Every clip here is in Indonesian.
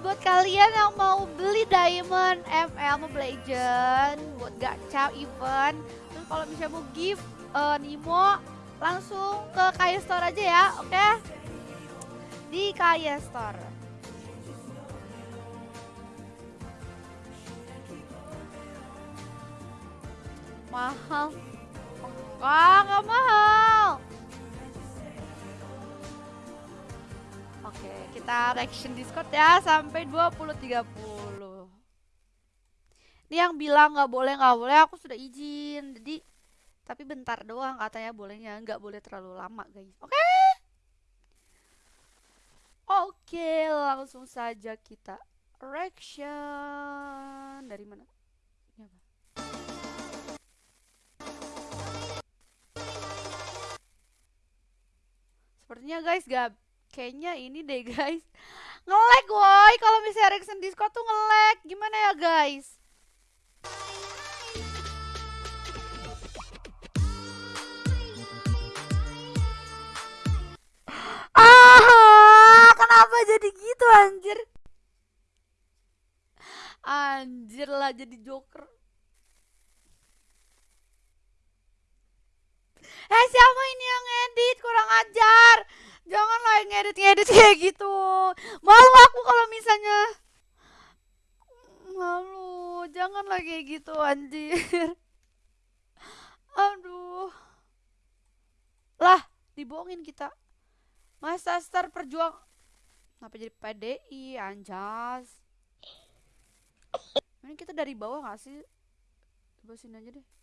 buat kalian yang mau beli diamond ML Mobile Legend buat gacha event. Terus kalau misalnya mau gift uh, Nimo langsung ke Kaya Store aja ya, oke? Okay? Di Kaya Store. Mahal. Enggak, enggak mahal. Kita reaction Discord ya sampai 20.30. Ini yang bilang nggak boleh nggak boleh, aku sudah izin. Jadi tapi bentar doang katanya bolehnya, nggak boleh terlalu lama guys. Oke? Oke, langsung saja kita reaction dari mana? Sepertinya guys gak kayaknya ini deh guys. Ngelag woi kalau misalnya reaction discord tuh ngelag. Gimana ya guys? Ah kenapa jadi gitu anjir? Anjir lah jadi joker Eh siapa ini yang edit kurang ajar Jangan lah ngedit-ngedit kayak gitu. Malu aku kalau misalnya malu. Jangan kayak gitu anjir. Aduh. Lah, dibohongin kita. Masa star perjuang Kenapa jadi PDI anjas? Ini kita dari bawah gak sih? Coba sini aja deh.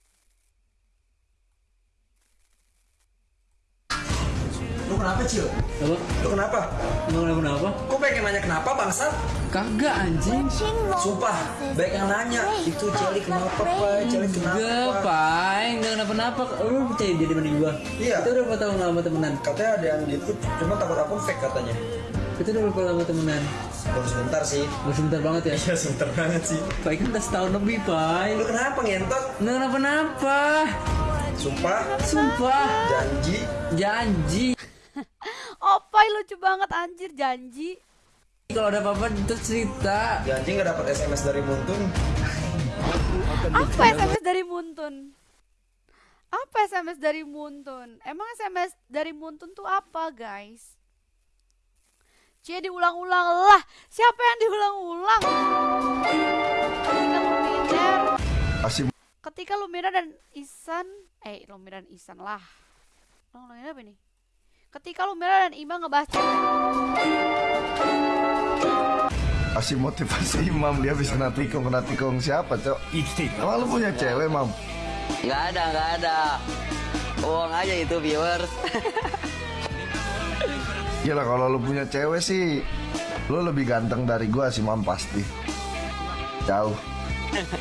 Kenapa, Cil? Apa? Lu kenapa? Emang kenapa kenapa? Kok pengen nanya kenapa, bangsat? Kagak anjing. Sumpah, baik yang nanya. Itu Celi kenapa, Pak? Celi kenapa, Enggak, Pak? Enggak kenapa-napa. Lu percaya dia dibanding gua? Iya. Kita udah berapa tahun lama temenan? Katanya ada yang gitu, cuma takut aku fake katanya. Kita udah berapa lama temenan? Baru sebentar sih. Gak sebentar banget ya? Iya, sebentar banget sih. Pai kan udah setahun lebih, Pai. Lu kenapa ngentot? Enggak kenapa-napa. Sumpah, Sumpah. janji. Janji. Opai lucu banget anjir janji. Kalau ada apa-apa terus cerita. Janji nggak dapat SMS dari Muntun. Apa SMS dari Muntun? Apa SMS dari Muntun? Emang SMS dari Muntun tuh apa, guys? Cie diulang-ulang lah. Siapa yang diulang-ulang? Ketika Luminer, ketika Lumina dan Isan, eh Lumina dan Isan lah. Ulang-ulangnya apa nih? Ketika Lumina dan Ima ngebahas cewek. Motivasi Imam dia bisa natikong natikong siapa cok? Lu punya cewek mam? Nggak ada, nggak ada. Uang aja itu viewers. Gila kalau lu punya cewek sih Lu lebih ganteng dari gua sih mam pasti Jauh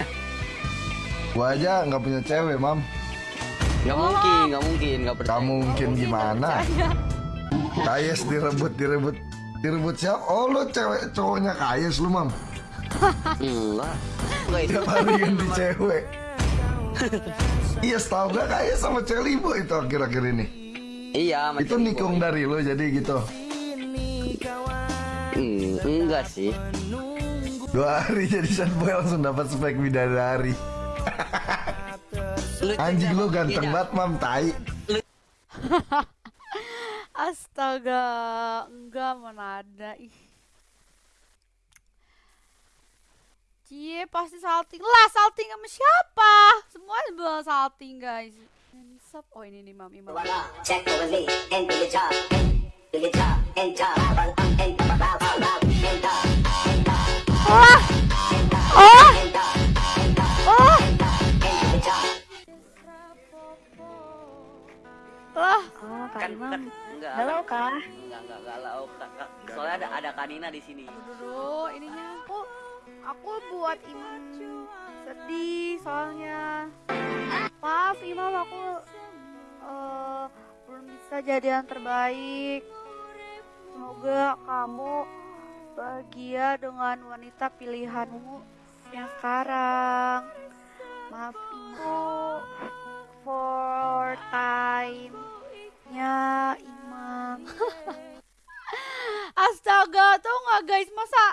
Gua aja nggak punya cewek mam Nggak mungkin, nggak mungkin, nggak percaya. Kamu mungkin gimana? Kayes direbut direbut Direbut siapa? Oh lu cewek cowoknya Kayes lu mam Enggak. Tiap hari ganti cewek Iya setahu gak Kayes sama Celibo itu akhir-akhir ini Iya, sama Itu nikung dari lu jadi gitu Hmm, enggak sih. Dua hari jadi sad boy langsung dapat spek bidadari Lu Anjing lu ganteng banget mam tai Astaga, enggak mana ada ih. Cie pasti salting lah, salting sama siapa? Semua bilang salting guys. Oh ini nih mam imam. Check Kan, Imam. kan, enggak. Halo, Kak. Enggak, enggak galau. Kak. Soalnya ada ada Kanina di sini. Dulu ininya aku, aku buat imam sedih soalnya. Maaf imam aku eh, belum bisa jadi yang terbaik. Semoga kamu bahagia dengan wanita pilihanmu yang sekarang. Maaf ibu for time nya imam. Astaga, tau nggak guys masa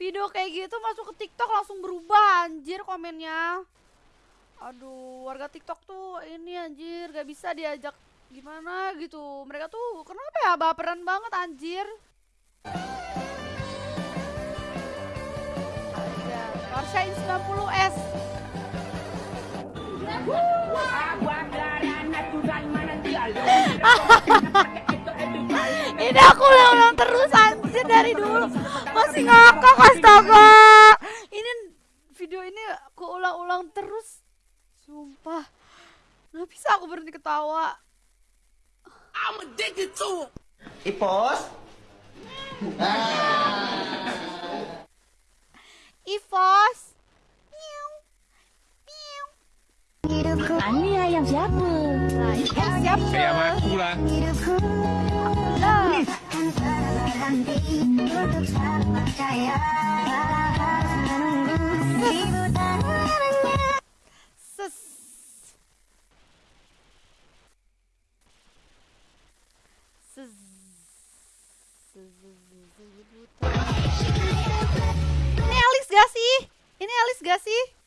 Video kayak gitu masuk ke TikTok langsung berubah anjir komennya. Aduh, warga TikTok tuh ini anjir gak bisa diajak gimana gitu. Mereka tuh kenapa ya baperan banget anjir. Porsche 90S. Ini aku ulang-ulang terus anjir dari dulu. Masih ngakak astaga. Ini video ini aku ulang-ulang terus. Sumpah. Nggak bisa aku berhenti ketawa. Ipos. Ivos. Ani ayam siapa? Ini siapa? Kayak aku lah. Lah. Ses. Ses. Ini Alice gak sih? Ini Alice gak sih?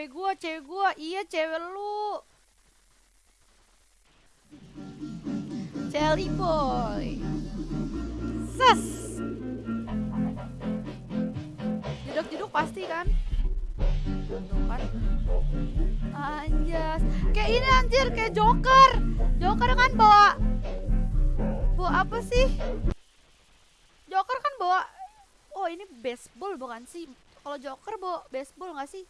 Cewek gua, cewek gua. Iya, cewek lu. Jelly boy. Ses. Jeduk-jeduk pasti kan? Tuh kan. Anjas. Kayak ini anjir, kayak Joker. Joker kan bawa bawa apa sih? Joker kan bawa Oh, ini baseball bukan sih? Kalau Joker bawa baseball nggak sih?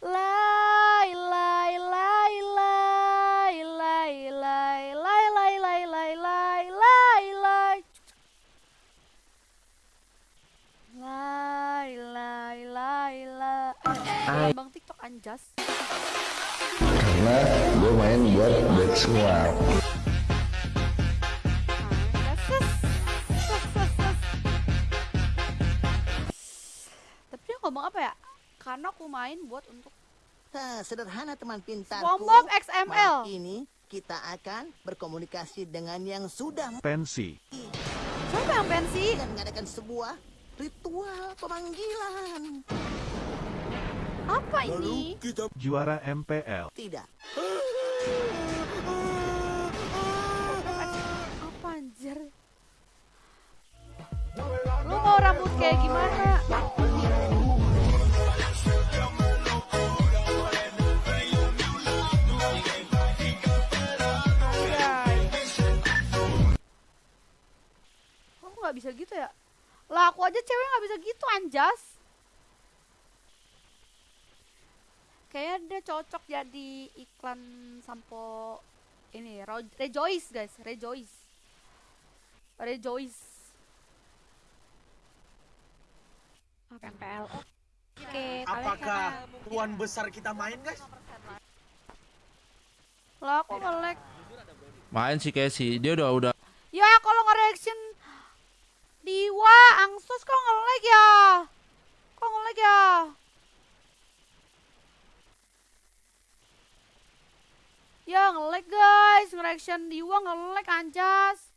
Lai lai lai lai lai lai lai lai lai lai lai lai lai lai lai lai lai Bang TikTok anjas Karena gue main buat ses, ses. Tapi dia ngomong apa ya? Karena aku main buat untuk Nah, sederhana teman pintarku. SpongeBob XML. Malam ini kita akan berkomunikasi dengan yang sudah Pensi. Siapa yang pensi? dan mengadakan sebuah ritual pemanggilan. Apa ini? Juara MPL. Tidak. Apa anjir? Lu mau rambut kayak gimana? Nggak bisa gitu ya? Lah aku aja cewek nggak bisa gitu anjas. Kayaknya dia cocok jadi iklan sampo ini Ro- Rejoice guys, Rejoice. Rejoice. PPL. Oke, Apakah tuan besar kita main guys? Lah aku nge-lag. Main sih Casey, dia udah udah Ya kalau nge-reaction Diwa, Angsus kok nge-lag ya? Kok nge-lag ya? Ya nge-lag guys, nge-reaction Diwa nge-lag anjas.